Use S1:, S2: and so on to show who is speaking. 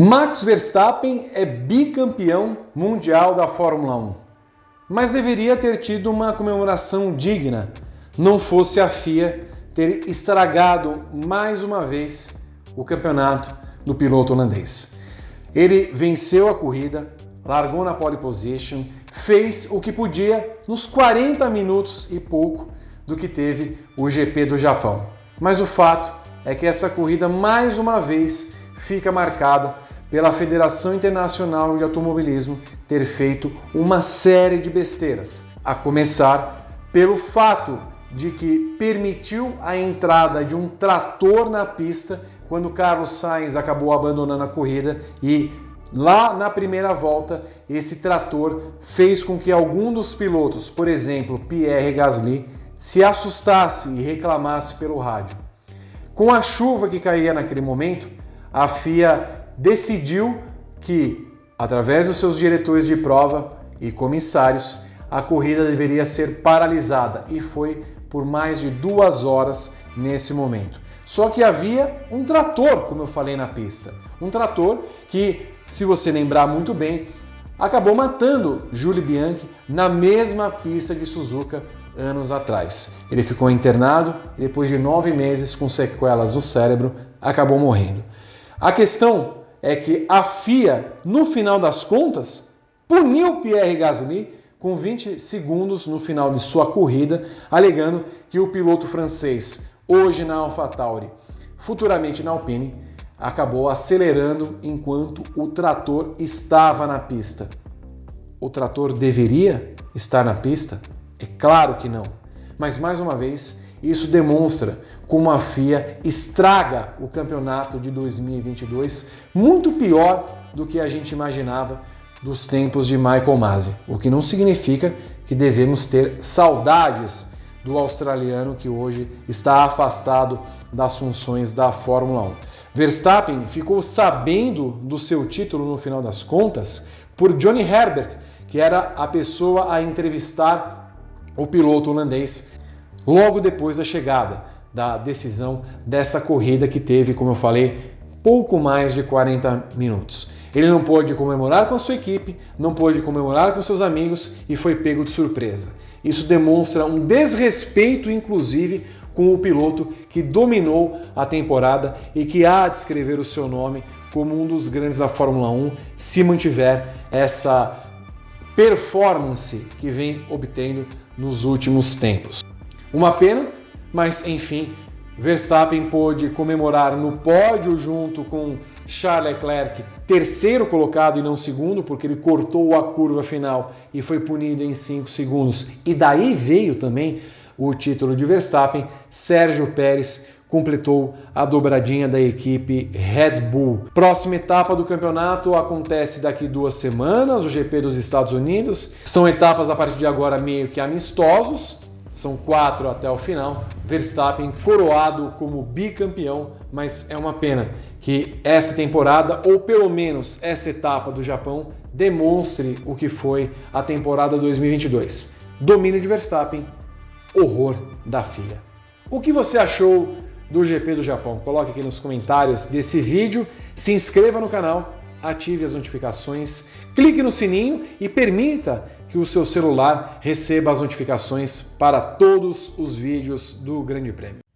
S1: Max Verstappen é bicampeão mundial da Fórmula 1, mas deveria ter tido uma comemoração digna, não fosse a FIA ter estragado mais uma vez o campeonato do piloto holandês. Ele venceu a corrida, largou na pole position, fez o que podia nos 40 minutos e pouco do que teve o GP do Japão. Mas o fato é que essa corrida mais uma vez fica marcada pela Federação Internacional de Automobilismo ter feito uma série de besteiras, a começar pelo fato de que permitiu a entrada de um trator na pista quando Carlos Sainz acabou abandonando a corrida e lá na primeira volta esse trator fez com que algum dos pilotos, por exemplo Pierre Gasly, se assustasse e reclamasse pelo rádio. Com a chuva que caía naquele momento, a FIA decidiu que, através dos seus diretores de prova e comissários, a corrida deveria ser paralisada e foi por mais de duas horas nesse momento. Só que havia um trator, como eu falei na pista, um trator que, se você lembrar muito bem, acabou matando Julie Bianchi na mesma pista de Suzuka anos atrás. Ele ficou internado e depois de nove meses com sequelas no cérebro, acabou morrendo. A questão é que a FIA, no final das contas, puniu Pierre Gasly com 20 segundos no final de sua corrida, alegando que o piloto francês, hoje na AlphaTauri, futuramente na Alpine, acabou acelerando enquanto o trator estava na pista. O trator deveria estar na pista? É claro que não. Mas mais uma vez, isso demonstra como a FIA estraga o campeonato de 2022 muito pior do que a gente imaginava dos tempos de Michael Masi, o que não significa que devemos ter saudades do australiano que hoje está afastado das funções da Fórmula 1. Verstappen ficou sabendo do seu título no final das contas por Johnny Herbert, que era a pessoa a entrevistar o piloto holandês logo depois da chegada da decisão dessa corrida que teve, como eu falei, pouco mais de 40 minutos. Ele não pôde comemorar com a sua equipe, não pôde comemorar com seus amigos e foi pego de surpresa. Isso demonstra um desrespeito, inclusive, com o piloto que dominou a temporada e que há de escrever o seu nome como um dos grandes da Fórmula 1 se mantiver essa performance que vem obtendo nos últimos tempos. Uma pena, mas enfim, Verstappen pôde comemorar no pódio junto com Charles Leclerc, terceiro colocado e não segundo, porque ele cortou a curva final e foi punido em 5 segundos. E daí veio também o título de Verstappen. Sérgio Pérez completou a dobradinha da equipe Red Bull. Próxima etapa do campeonato acontece daqui duas semanas, o GP dos Estados Unidos. São etapas a partir de agora meio que amistosos, são quatro até o final. Verstappen coroado como bicampeão, mas é uma pena que essa temporada, ou pelo menos essa etapa do Japão, demonstre o que foi a temporada 2022. Domínio de Verstappen, horror da FIA. O que você achou do GP do Japão? Coloque aqui nos comentários desse vídeo, se inscreva no canal ative as notificações, clique no sininho e permita que o seu celular receba as notificações para todos os vídeos do Grande Prêmio.